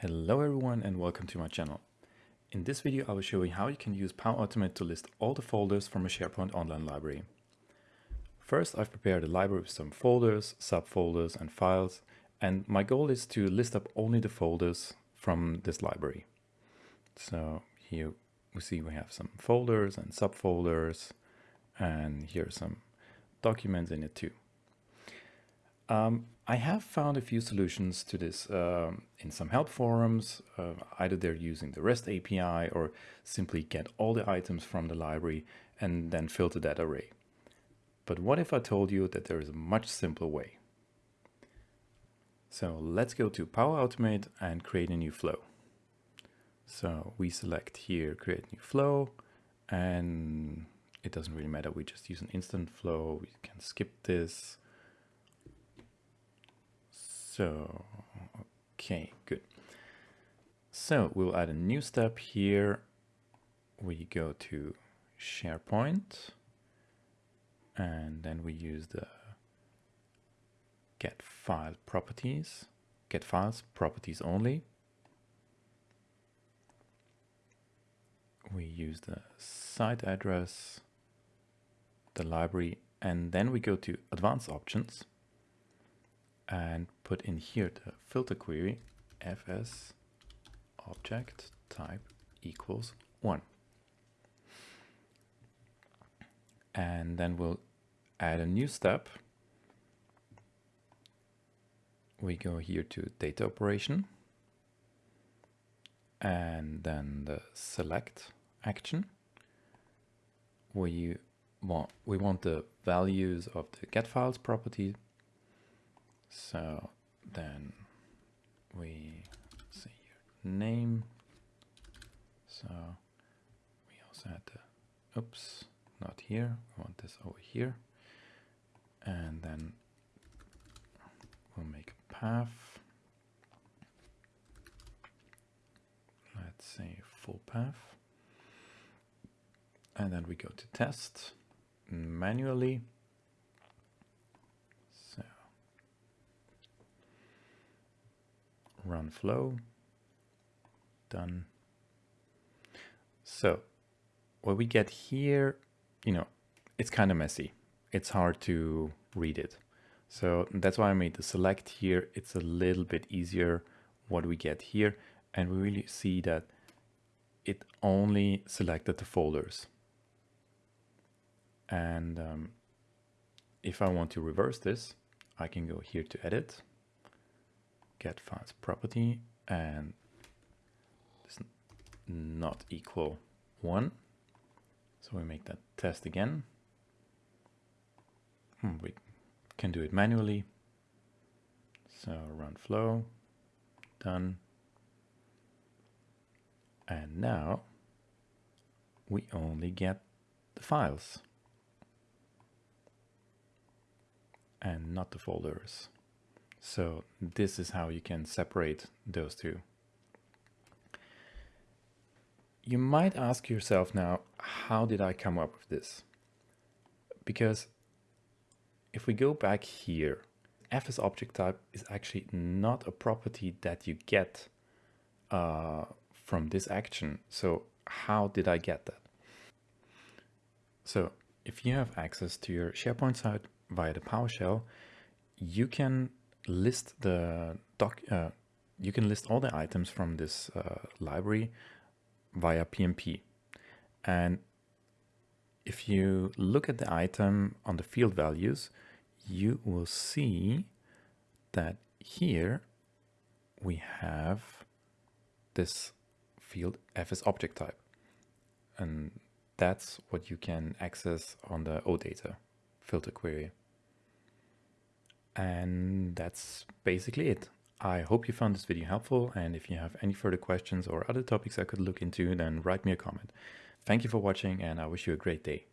Hello everyone and welcome to my channel. In this video I will show you how you can use Power Automate to list all the folders from a SharePoint online library. First I've prepared a library with some folders, subfolders and files and my goal is to list up only the folders from this library. So here we see we have some folders and subfolders and here are some documents in it too. Um, I have found a few solutions to this um, in some help forums. Uh, either they're using the REST API or simply get all the items from the library and then filter that array. But what if I told you that there is a much simpler way? So let's go to Power Automate and create a new flow. So we select here, create new flow, and it doesn't really matter. We just use an instant flow. We can skip this so, okay, good. So we'll add a new step here. We go to SharePoint and then we use the get file properties, get files properties only. We use the site address, the library, and then we go to advanced options and put in here the filter query fs object type equals 1. And then we'll add a new step. We go here to data operation and then the select action. We want, we want the values of the get files property so then we see your name. So we also had the, oops, not here. We want this over here. And then we'll make a path. Let's say full path. And then we go to test manually run flow, done. So what we get here, you know, it's kind of messy. It's hard to read it. So that's why I made the select here. It's a little bit easier what we get here. And we really see that it only selected the folders. And um, if I want to reverse this, I can go here to edit get files property and this not equal one. So we make that test again. Hmm, we can do it manually. So run flow, done. And now we only get the files and not the folders. So this is how you can separate those two. You might ask yourself now, how did I come up with this? Because if we go back here, fs object type is actually not a property that you get uh, from this action. So how did I get that? So if you have access to your SharePoint site via the PowerShell, you can list the doc, uh, you can list all the items from this uh, library via PnP. And if you look at the item on the field values, you will see that here we have this field fs object type. And that's what you can access on the OData filter query. And that's basically it. I hope you found this video helpful and if you have any further questions or other topics I could look into then write me a comment. Thank you for watching and I wish you a great day.